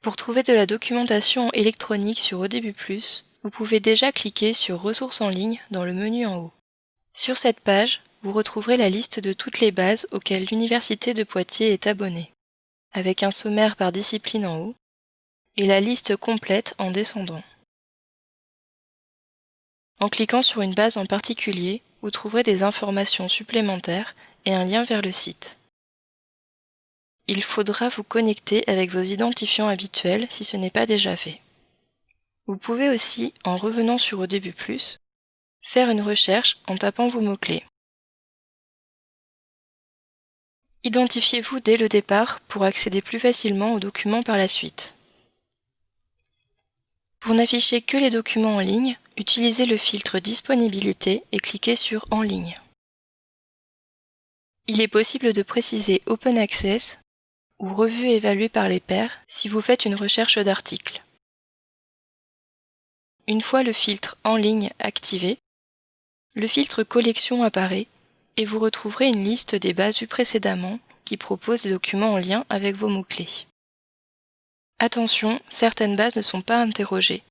Pour trouver de la documentation électronique sur ODB+, vous pouvez déjà cliquer sur Ressources en ligne dans le menu en haut. Sur cette page, vous retrouverez la liste de toutes les bases auxquelles l'Université de Poitiers est abonnée, avec un sommaire par discipline en haut, et la liste complète en descendant. En cliquant sur une base en particulier, vous trouverez des informations supplémentaires et un lien vers le site. Il faudra vous connecter avec vos identifiants habituels si ce n'est pas déjà fait. Vous pouvez aussi, en revenant sur Au début plus, faire une recherche en tapant vos mots-clés. Identifiez-vous dès le départ pour accéder plus facilement aux documents par la suite. Pour n'afficher que les documents en ligne, utilisez le filtre Disponibilité et cliquez sur En ligne. Il est possible de préciser Open Access ou Revue évaluée par les pairs si vous faites une recherche d'articles. Une fois le filtre En ligne activé, le filtre Collection apparaît et vous retrouverez une liste des bases vues précédemment qui proposent des documents en lien avec vos mots-clés. Attention, certaines bases ne sont pas interrogées.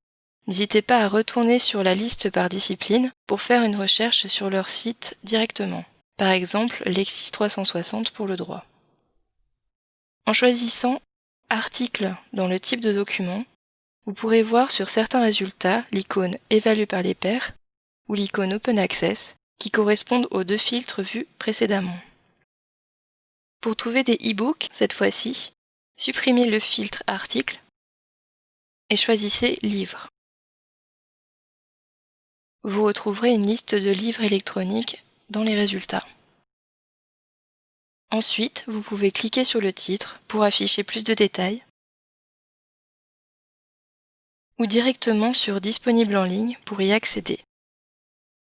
N'hésitez pas à retourner sur la liste par discipline pour faire une recherche sur leur site directement. Par exemple, Lexis 360 pour le droit. En choisissant Article dans le type de document, vous pourrez voir sur certains résultats l'icône Évalué par les pairs ou l'icône Open Access qui correspondent aux deux filtres vus précédemment. Pour trouver des e-books, cette fois-ci, supprimez le filtre Article et choisissez Livres. Vous retrouverez une liste de livres électroniques dans les résultats. Ensuite, vous pouvez cliquer sur le titre pour afficher plus de détails ou directement sur Disponible en ligne pour y accéder.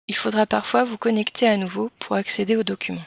Il faudra parfois vous connecter à nouveau pour accéder aux documents.